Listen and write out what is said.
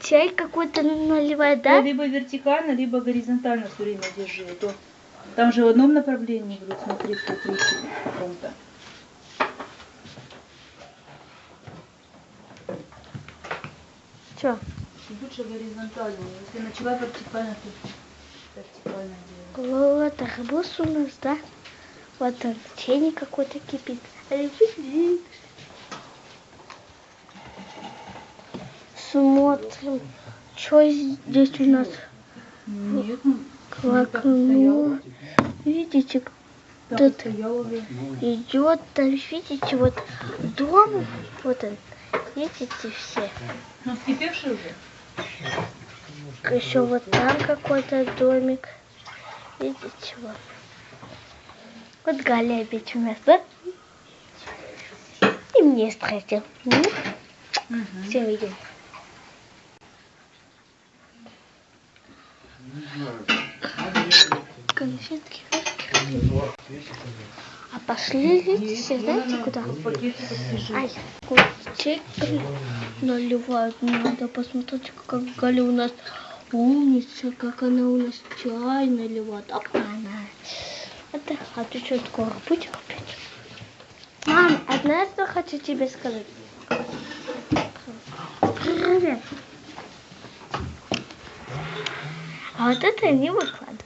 чай какой-то наливает, да? Либо вертикально, либо горизонтально все время держи. А то там же в одном направлении будут смотри по каком-то. Что? Лучше горизонтально. Если начала вертикально, то вертикально делай. Вот арбуз у нас, да? Вот он, чайник какой-то кипит. Смотрим. Что здесь у нас? Нет, ну, Квакнул. Видите, уже. идет, там, видите, вот дом, вот он, видите все. Ну, вскипевший уже? Еще вот там какой-то домик. Видите, вот. Вот Галя опять у нас, да? И мне. Ну, Угу. все видим. Конфетки. А пошли, видите, знаете куда? Ай, чай наливают. Надо посмотреть, как Галя у нас умница, как она у нас чай наливает. Оп, она. Это, а ты что, скоро будешь опять? Мам, одна что хочу тебе сказать. Привет. А вот это не выкладываю.